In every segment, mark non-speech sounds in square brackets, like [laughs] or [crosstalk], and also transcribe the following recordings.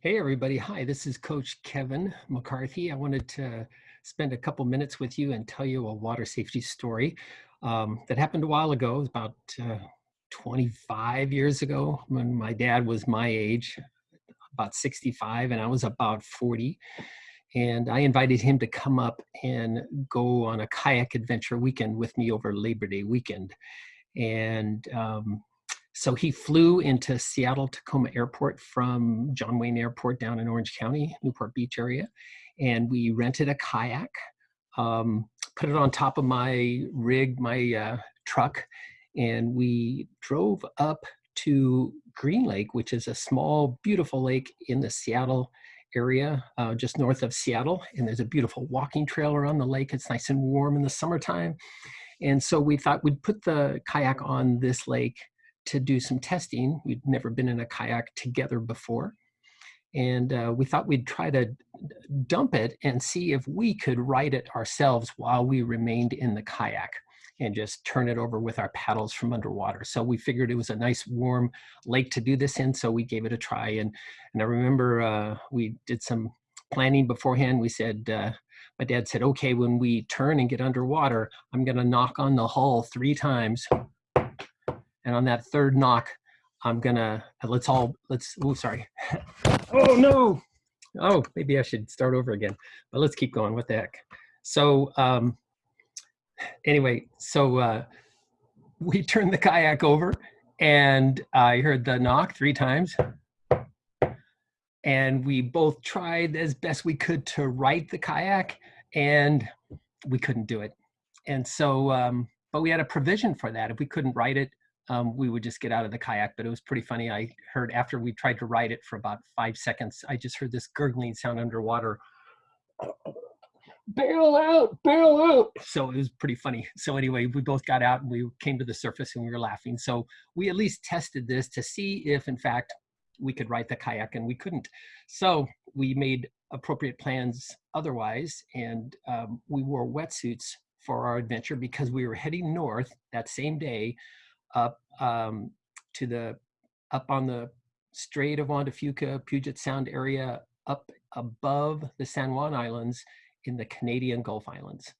Hey, everybody. Hi, this is Coach Kevin McCarthy. I wanted to spend a couple minutes with you and tell you a water safety story um, that happened a while ago, about uh, 25 years ago when my dad was my age, about 65, and I was about 40. And I invited him to come up and go on a kayak adventure weekend with me over Labor Day weekend. And um, so he flew into Seattle Tacoma Airport from John Wayne Airport down in Orange County, Newport Beach area. And we rented a kayak, um, put it on top of my rig, my uh, truck, and we drove up to Green Lake, which is a small, beautiful lake in the Seattle area, uh, just north of Seattle. And there's a beautiful walking trail around the lake. It's nice and warm in the summertime. And so we thought we'd put the kayak on this lake to do some testing. We'd never been in a kayak together before. And uh, we thought we'd try to dump it and see if we could ride it ourselves while we remained in the kayak and just turn it over with our paddles from underwater. So we figured it was a nice warm lake to do this in, so we gave it a try. And, and I remember uh, we did some planning beforehand. We said, uh, my dad said, okay, when we turn and get underwater, I'm gonna knock on the hull three times and on that third knock, I'm gonna, let's all, let's, oh, sorry. [laughs] oh no. Oh, maybe I should start over again, but let's keep going, what the heck. So um, anyway, so uh, we [laughs] turned the kayak over and I heard the knock three times. And we both tried as best we could to right the kayak and we couldn't do it. And so, um, but we had a provision for that. If we couldn't right it, um, we would just get out of the kayak. But it was pretty funny. I heard after we tried to ride it for about five seconds, I just heard this gurgling sound underwater. Bail out, bail out. So it was pretty funny. So anyway, we both got out and we came to the surface and we were laughing. So we at least tested this to see if in fact we could ride the kayak and we couldn't. So we made appropriate plans otherwise and um, we wore wetsuits for our adventure because we were heading north that same day up um, to the up on the Strait of Juan de Fuca, Puget Sound area, up above the San Juan Islands in the Canadian Gulf Islands.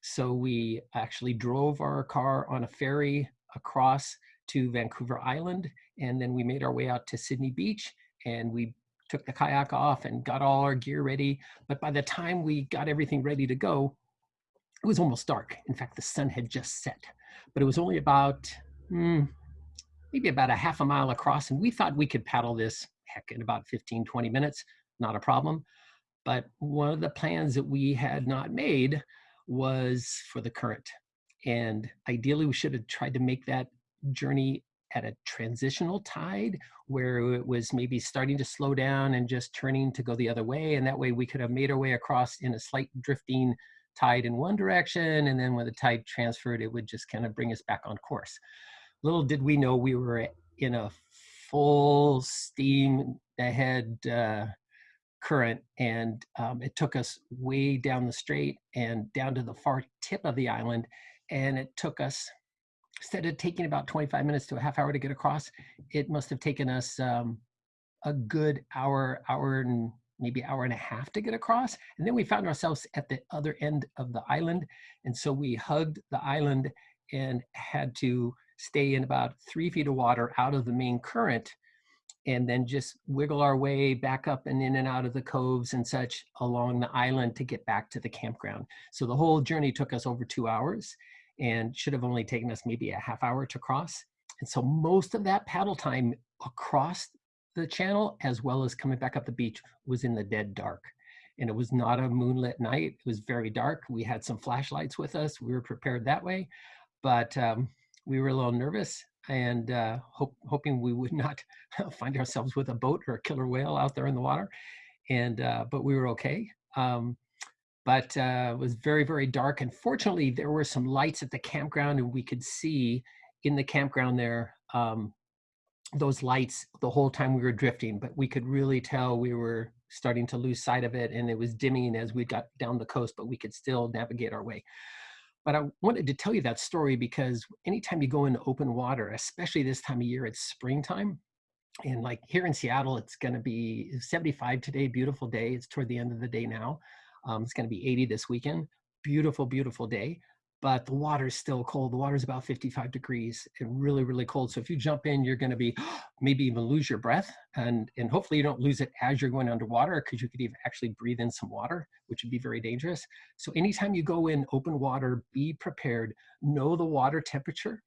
So we actually drove our car on a ferry across to Vancouver Island, and then we made our way out to Sidney Beach, and we took the kayak off and got all our gear ready. But by the time we got everything ready to go, it was almost dark. In fact, the sun had just set, but it was only about mm, maybe about a half a mile across. And we thought we could paddle this, heck, in about 15, 20 minutes, not a problem. But one of the plans that we had not made was for the current. And ideally, we should have tried to make that journey at a transitional tide where it was maybe starting to slow down and just turning to go the other way. And that way we could have made our way across in a slight drifting tide in one direction. And then when the tide transferred, it would just kind of bring us back on course little did we know we were in a full steam ahead uh, current and um, it took us way down the strait and down to the far tip of the island and it took us instead of taking about 25 minutes to a half hour to get across it must have taken us um, a good hour hour and maybe hour and a half to get across and then we found ourselves at the other end of the island and so we hugged the island and had to stay in about three feet of water out of the main current and then just wiggle our way back up and in and out of the coves and such along the island to get back to the campground. So the whole journey took us over two hours and should have only taken us maybe a half hour to cross. And so most of that paddle time across the channel as well as coming back up the beach was in the dead dark. And it was not a moonlit night. It was very dark. We had some flashlights with us. We were prepared that way. But um, we were a little nervous and uh, hope, hoping we would not [laughs] find ourselves with a boat or a killer whale out there in the water. And uh, but we were okay. Um, but uh, it was very very dark. And fortunately, there were some lights at the campground, and we could see in the campground there um, those lights the whole time we were drifting. But we could really tell we were starting to lose sight of it, and it was dimming as we got down the coast. But we could still navigate our way. But I wanted to tell you that story because anytime you go into open water, especially this time of year, it's springtime, and like here in Seattle, it's going to be 75 today, beautiful day. It's toward the end of the day now. Um, it's going to be 80 this weekend. Beautiful, beautiful day. But the water's still cold. The water's about 55 degrees and really, really cold. So if you jump in, you're going to be [gasps] maybe even lose your breath. And, and hopefully you don't lose it as you're going underwater because you could even actually breathe in some water, which would be very dangerous. So anytime you go in open water, be prepared. Know the water temperature.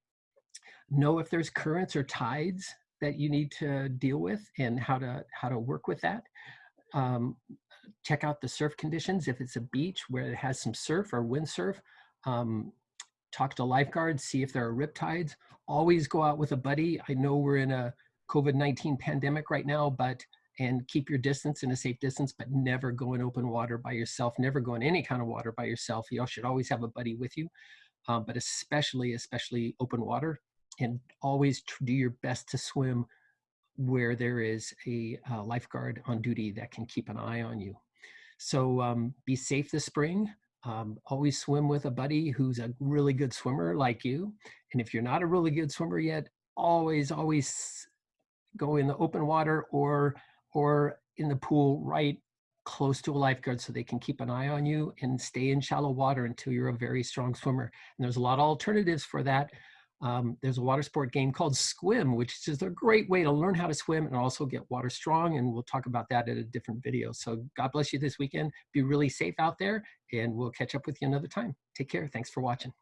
Know if there's currents or tides that you need to deal with and how to how to work with that. Um, check out the surf conditions. If it's a beach where it has some surf or windsurf, um, talk to lifeguards, see if there are rip tides. Always go out with a buddy. I know we're in a COVID-19 pandemic right now, but and keep your distance in a safe distance, but never go in open water by yourself. Never go in any kind of water by yourself. You should always have a buddy with you, um, but especially, especially open water and always do your best to swim where there is a uh, lifeguard on duty that can keep an eye on you. So um, be safe this spring. Um, always swim with a buddy who's a really good swimmer like you. And if you're not a really good swimmer yet, always, always go in the open water or, or in the pool right close to a lifeguard so they can keep an eye on you and stay in shallow water until you're a very strong swimmer. And there's a lot of alternatives for that. Um, there's a water sport game called Skwim, which is a great way to learn how to swim and also get water strong. And we'll talk about that in a different video. So God bless you this weekend. Be really safe out there and we'll catch up with you another time. Take care. Thanks for watching.